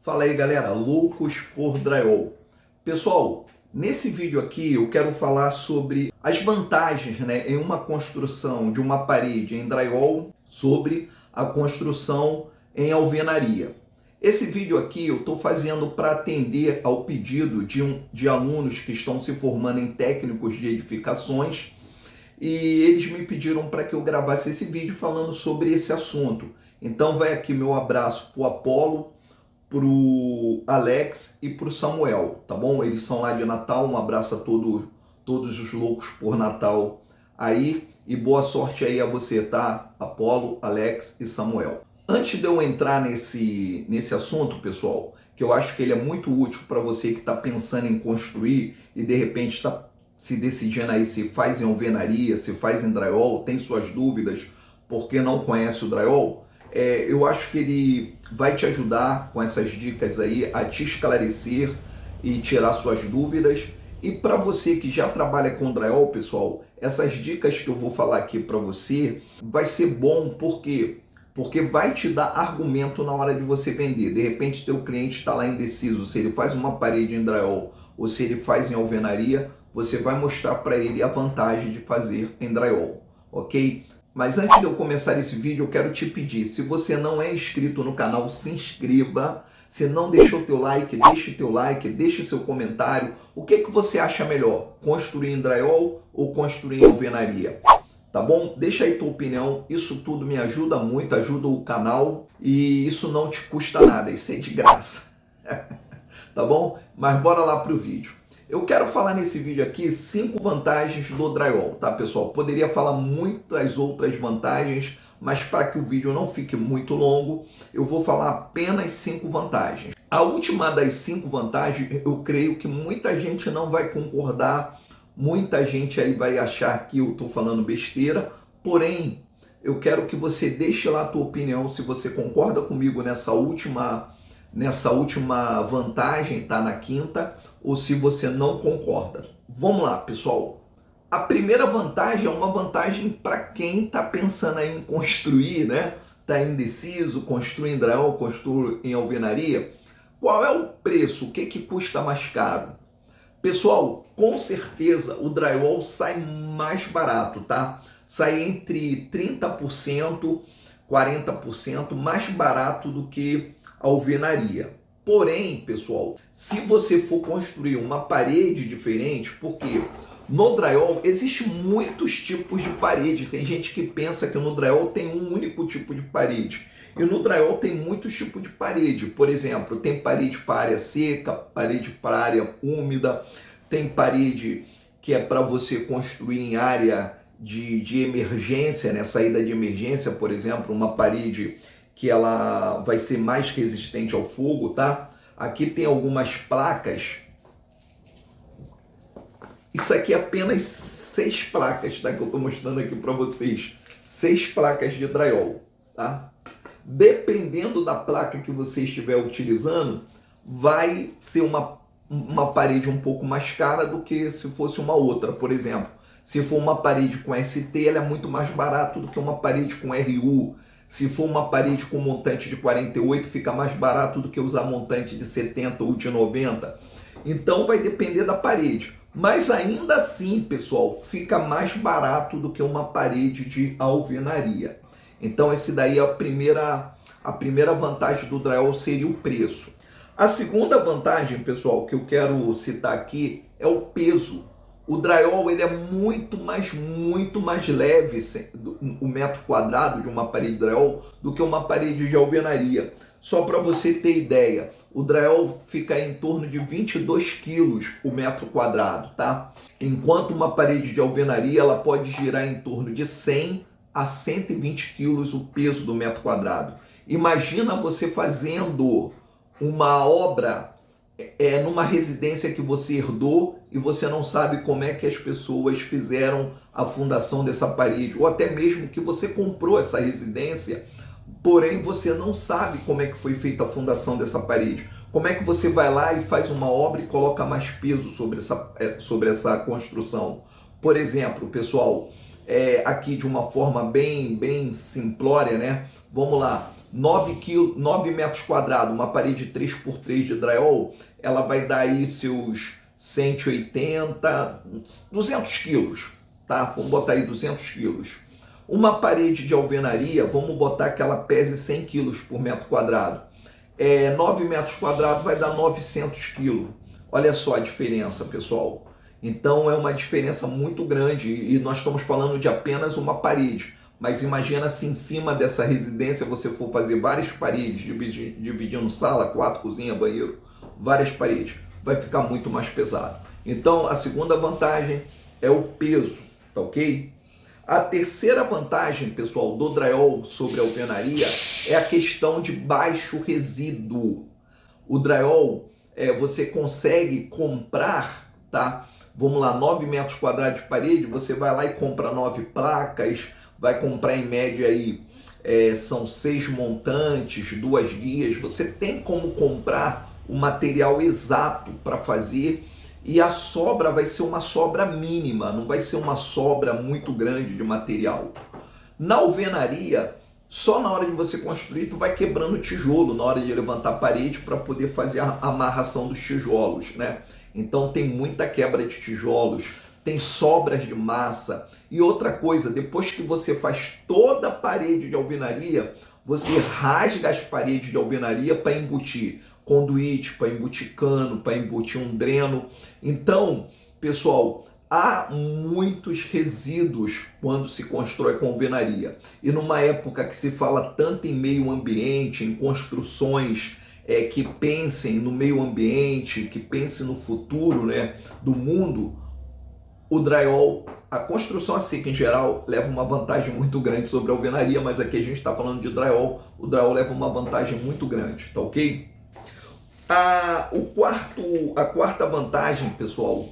Fala aí galera, loucos por drywall. Pessoal, nesse vídeo aqui eu quero falar sobre as vantagens né, em uma construção de uma parede em drywall sobre a construção em alvenaria. Esse vídeo aqui eu estou fazendo para atender ao pedido de, um, de alunos que estão se formando em técnicos de edificações e eles me pediram para que eu gravasse esse vídeo falando sobre esse assunto. Então vai aqui meu abraço para o Apolo, para o Alex e para o Samuel, tá bom? Eles são lá de Natal, um abraço a todo, todos os loucos por Natal aí e boa sorte aí a você, tá? Apolo, Alex e Samuel. Antes de eu entrar nesse, nesse assunto, pessoal, que eu acho que ele é muito útil para você que está pensando em construir e de repente está se decidindo aí se faz em alvenaria, se faz em drywall, tem suas dúvidas porque não conhece o drywall, é, eu acho que ele vai te ajudar com essas dicas aí a te esclarecer e tirar suas dúvidas. E para você que já trabalha com drywall, pessoal, essas dicas que eu vou falar aqui para você vai ser bom porque porque vai te dar argumento na hora de você vender. De repente, teu cliente está lá indeciso se ele faz uma parede em drywall ou se ele faz em alvenaria, você vai mostrar para ele a vantagem de fazer em drywall, ok? Mas antes de eu começar esse vídeo, eu quero te pedir, se você não é inscrito no canal, se inscreva. Se não deixou teu like, deixe teu like, deixe seu comentário. O que, que você acha melhor? Construir em drywall ou construir em alvenaria? Tá bom? Deixa aí tua opinião. Isso tudo me ajuda muito, ajuda o canal e isso não te custa nada, isso é de graça. tá bom? Mas bora lá pro vídeo. Eu quero falar nesse vídeo aqui cinco vantagens do drywall, tá pessoal? Poderia falar muitas outras vantagens, mas para que o vídeo não fique muito longo, eu vou falar apenas cinco vantagens. A última das cinco vantagens, eu creio que muita gente não vai concordar, muita gente aí vai achar que eu estou falando besteira, porém, eu quero que você deixe lá a tua opinião, se você concorda comigo nessa última nessa última vantagem, tá na quinta, ou se você não concorda. Vamos lá, pessoal. A primeira vantagem é uma vantagem para quem está pensando em construir, né? Está indeciso, construir em drywall, construir em alvenaria. Qual é o preço? O que, que custa mais caro? Pessoal, com certeza o drywall sai mais barato, tá? Sai entre 30%, 40% mais barato do que alvenaria. Porém, pessoal, se você for construir uma parede diferente, porque no drywall existe muitos tipos de parede. Tem gente que pensa que no drywall tem um único tipo de parede. E no drywall tem muitos tipos de parede. Por exemplo, tem parede para área seca, parede para área úmida, tem parede que é para você construir em área de, de emergência, né? saída de emergência, por exemplo, uma parede que ela vai ser mais resistente ao fogo, tá? Aqui tem algumas placas. Isso aqui é apenas seis placas, tá? Que eu estou mostrando aqui para vocês. Seis placas de drywall, tá? Dependendo da placa que você estiver utilizando, vai ser uma, uma parede um pouco mais cara do que se fosse uma outra. Por exemplo, se for uma parede com ST, ela é muito mais barato do que uma parede com RU, se for uma parede com montante de 48, fica mais barato do que usar montante de 70 ou de 90. Então vai depender da parede. Mas ainda assim, pessoal, fica mais barato do que uma parede de alvenaria. Então esse daí é a primeira, a primeira vantagem do drywall seria o preço. A segunda vantagem, pessoal, que eu quero citar aqui é o peso o drywall ele é muito mais, muito mais leve, o metro quadrado de uma parede de drywall, do que uma parede de alvenaria. Só para você ter ideia, o drywall fica em torno de 22 quilos o metro quadrado, tá? Enquanto uma parede de alvenaria ela pode girar em torno de 100 a 120 quilos o peso do metro quadrado. Imagina você fazendo uma obra é numa residência que você herdou e você não sabe como é que as pessoas fizeram a fundação dessa parede, ou até mesmo que você comprou essa residência, porém você não sabe como é que foi feita a fundação dessa parede. Como é que você vai lá e faz uma obra e coloca mais peso sobre essa, é, sobre essa construção? Por exemplo, pessoal, é, aqui de uma forma bem, bem simplória, né? Vamos lá, 9, quilo, 9 metros quadrados, uma parede 3x3 de drywall, ela vai dar aí seus 180, 200 quilos, tá? Vamos botar aí 200 quilos. Uma parede de alvenaria, vamos botar que ela pese 100 quilos por metro quadrado. É, 9 metros quadrados vai dar 900 quilos. Olha só a diferença, pessoal. Então é uma diferença muito grande e nós estamos falando de apenas uma parede. Mas imagina se em cima dessa residência você for fazer várias paredes, dividindo sala, quarto, cozinha, banheiro, várias paredes, vai ficar muito mais pesado. Então a segunda vantagem é o peso, tá ok? A terceira vantagem, pessoal, do drywall sobre a alvenaria é a questão de baixo resíduo. O drywall, é, você consegue comprar, tá? Vamos lá, 9 metros quadrados de parede, você vai lá e compra nove placas, vai comprar em média aí, é, são seis montantes, duas guias, você tem como comprar o material exato para fazer e a sobra vai ser uma sobra mínima, não vai ser uma sobra muito grande de material. Na alvenaria, só na hora de você construir, tu vai quebrando tijolo na hora de levantar a parede para poder fazer a amarração dos tijolos, né? Então tem muita quebra de tijolos, tem sobras de massa. E outra coisa, depois que você faz toda a parede de alvenaria, você rasga as paredes de alvenaria para embutir conduíte, para embutir cano, para embutir um dreno. Então, pessoal, há muitos resíduos quando se constrói com alvenaria. E numa época que se fala tanto em meio ambiente, em construções é, que pensem no meio ambiente, que pensem no futuro né, do mundo, o drywall, a construção a seca em geral, leva uma vantagem muito grande sobre a alvenaria, mas aqui a gente está falando de drywall, o drywall leva uma vantagem muito grande, tá ok? A, o quarto, a quarta vantagem, pessoal,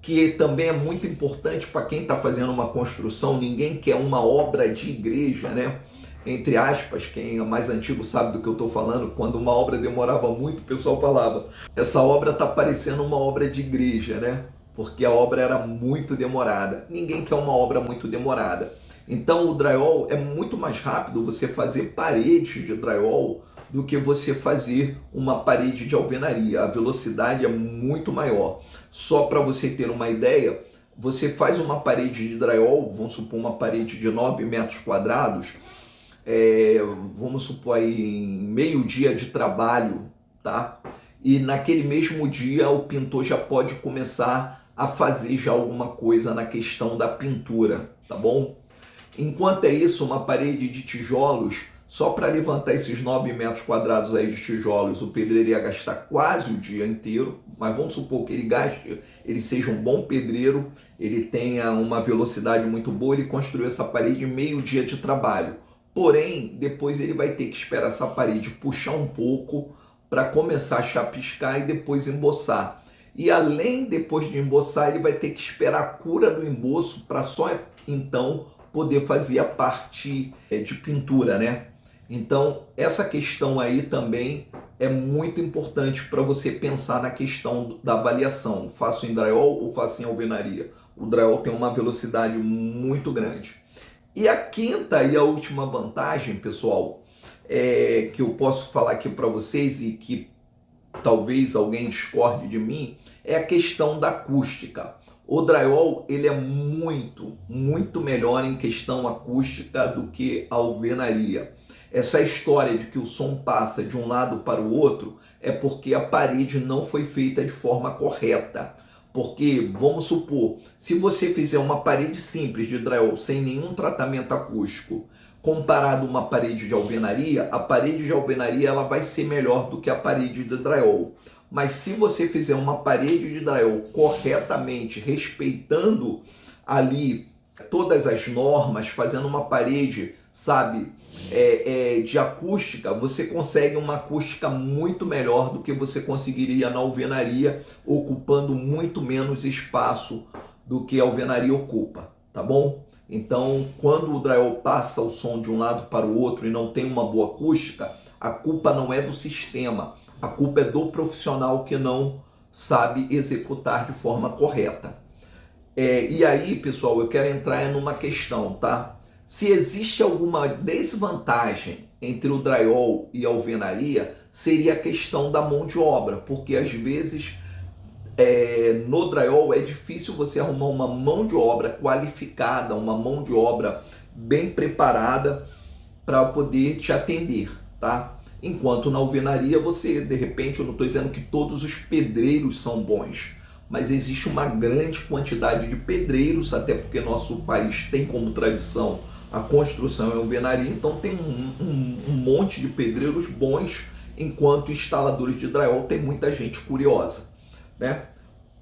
que também é muito importante para quem está fazendo uma construção, ninguém quer uma obra de igreja, né? Entre aspas, quem é mais antigo sabe do que eu estou falando, quando uma obra demorava muito, o pessoal falava, essa obra está parecendo uma obra de igreja, né? Porque a obra era muito demorada. Ninguém quer uma obra muito demorada. Então o drywall é muito mais rápido você fazer paredes de drywall do que você fazer uma parede de alvenaria. A velocidade é muito maior. Só para você ter uma ideia, você faz uma parede de drywall, vamos supor uma parede de 9 metros quadrados, é, vamos supor aí meio dia de trabalho, tá? E naquele mesmo dia o pintor já pode começar a fazer já alguma coisa na questão da pintura, tá bom? Enquanto é isso, uma parede de tijolos só para levantar esses 9 metros quadrados aí de tijolos, o pedreiro ia gastar quase o dia inteiro, mas vamos supor que ele gaste, ele seja um bom pedreiro, ele tenha uma velocidade muito boa, ele construiu essa parede em meio dia de trabalho. Porém, depois ele vai ter que esperar essa parede puxar um pouco para começar a chapiscar e depois emboçar. E além, depois de emboçar, ele vai ter que esperar a cura do emboço para só então poder fazer a parte é, de pintura, né? Então, essa questão aí também é muito importante para você pensar na questão da avaliação. Faço em drywall ou faço em alvenaria? O drywall tem uma velocidade muito grande. E a quinta e a última vantagem, pessoal, é, que eu posso falar aqui para vocês e que talvez alguém discorde de mim, é a questão da acústica. O drywall ele é muito, muito melhor em questão acústica do que a alvenaria. Essa história de que o som passa de um lado para o outro é porque a parede não foi feita de forma correta. Porque, vamos supor, se você fizer uma parede simples de drywall sem nenhum tratamento acústico, comparado a uma parede de alvenaria, a parede de alvenaria ela vai ser melhor do que a parede de drywall. Mas se você fizer uma parede de drywall corretamente, respeitando ali todas as normas, fazendo uma parede sabe, é, é, de acústica, você consegue uma acústica muito melhor do que você conseguiria na alvenaria, ocupando muito menos espaço do que a alvenaria ocupa, tá bom? Então, quando o drywall passa o som de um lado para o outro e não tem uma boa acústica, a culpa não é do sistema, a culpa é do profissional que não sabe executar de forma correta. É, e aí, pessoal, eu quero entrar numa questão, tá? Se existe alguma desvantagem entre o drywall e a alvenaria seria a questão da mão de obra, porque às vezes é, no drywall é difícil você arrumar uma mão de obra qualificada, uma mão de obra bem preparada para poder te atender, tá? Enquanto na alvenaria você, de repente, eu não estou dizendo que todos os pedreiros são bons, mas existe uma grande quantidade de pedreiros, até porque nosso país tem como tradição a construção e a alvenaria, então tem um, um, um monte de pedreiros bons, enquanto instaladores de drywall tem muita gente curiosa, né?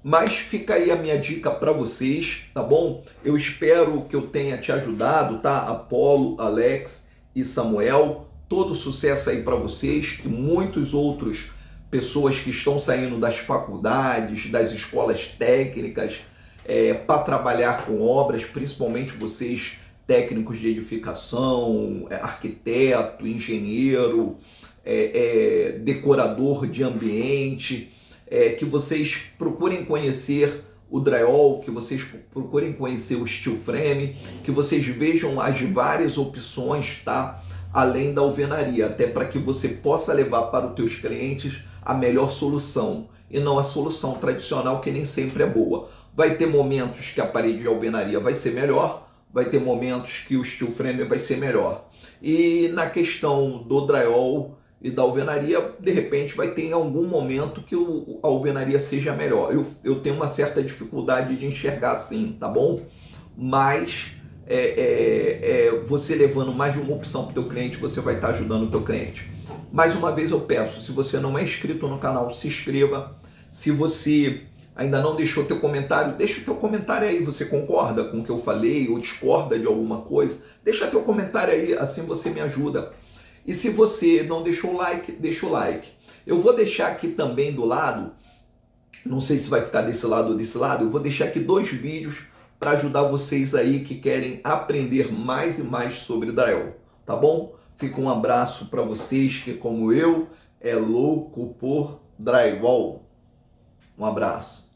Mas fica aí a minha dica para vocês, tá bom? Eu espero que eu tenha te ajudado, tá? Apolo, Alex e Samuel, todo sucesso aí para vocês, que muitos outros pessoas que estão saindo das faculdades, das escolas técnicas, é, para trabalhar com obras, principalmente vocês técnicos de edificação, é, arquiteto, engenheiro, é, é, decorador de ambiente, é, que vocês procurem conhecer o drywall, que vocês procurem conhecer o steel frame, que vocês vejam as várias opções, tá? Além da alvenaria, até para que você possa levar para os teus clientes a melhor solução e não a solução tradicional que nem sempre é boa. Vai ter momentos que a parede de alvenaria vai ser melhor, vai ter momentos que o steel frame vai ser melhor. E na questão do drywall, e da alvenaria, de repente vai ter em algum momento que o, a alvenaria seja melhor. Eu, eu tenho uma certa dificuldade de enxergar assim, tá bom? Mas é, é, é, você levando mais de uma opção para o teu cliente, você vai estar ajudando o teu cliente. Mais uma vez eu peço, se você não é inscrito no canal, se inscreva. Se você ainda não deixou teu comentário, deixa o teu comentário aí. Você concorda com o que eu falei ou discorda de alguma coisa? Deixa teu comentário aí, assim você me ajuda. E se você não deixou o like, deixa o like. Eu vou deixar aqui também do lado, não sei se vai ficar desse lado ou desse lado, eu vou deixar aqui dois vídeos para ajudar vocês aí que querem aprender mais e mais sobre drywall, tá bom? Fica um abraço para vocês que, como eu, é louco por drywall. Um abraço.